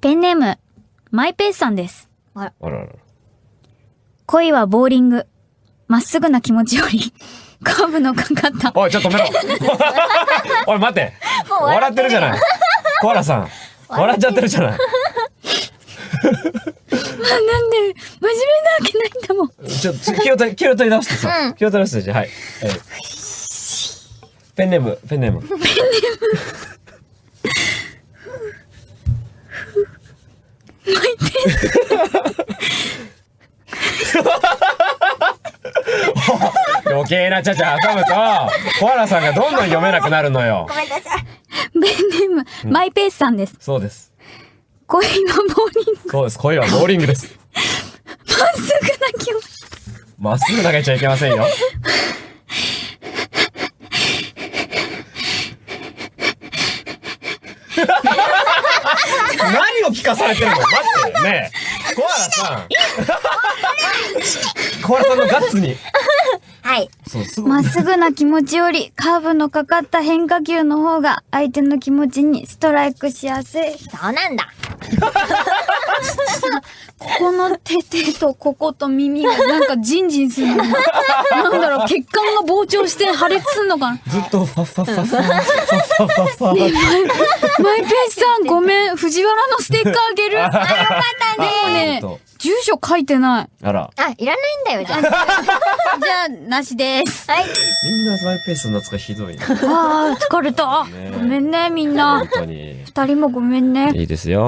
ペンネーム、マイペースさんです。あららら。恋はボーリング。まっすぐな気持ちより、カーブのかかった。おい、ちょっと止めろ。おい、待って。笑ってるじゃない。コアラさん。笑っちゃってるじゃない。なんで、真面目なわけないんだもん。ちょっと気を取り気を取り直してさ。気を取り直してじゃあはい。はいペンネーム、ペンネーム。ペンネーム。余計なちゃちゃ挟むと、コアラさんがどんどん読めなくなるのよ。ペンネーム、マイペースさんです。そうです。恋はボーリング。そうです。恋はボーリングです。まっすぐな気持ち。まっすぐ投げちゃいけませんよ。何を聞かされてるの？待ってねえコアラさんコアラさんのガッツにはい。まっすぐな気持ちより、カーブのかかった変化球の方が、相手の気持ちにストライクしやすい。そうなんだ。ここの手手とここと耳がなんかジンジンするのなんだろう血管が膨張して破裂すんのかなずっとファッファッファッファッファッファッファッ、マイページさんごめん藤原のステッカーあげるあよかったねでもね住所書いてないあらあいらないんだよじゃあじゃあ、なしです。はい。みんなマイペースの扱いひどいねあー、疲れた。ねごめんね、みんな本。当に二人もごめんね。いいですよ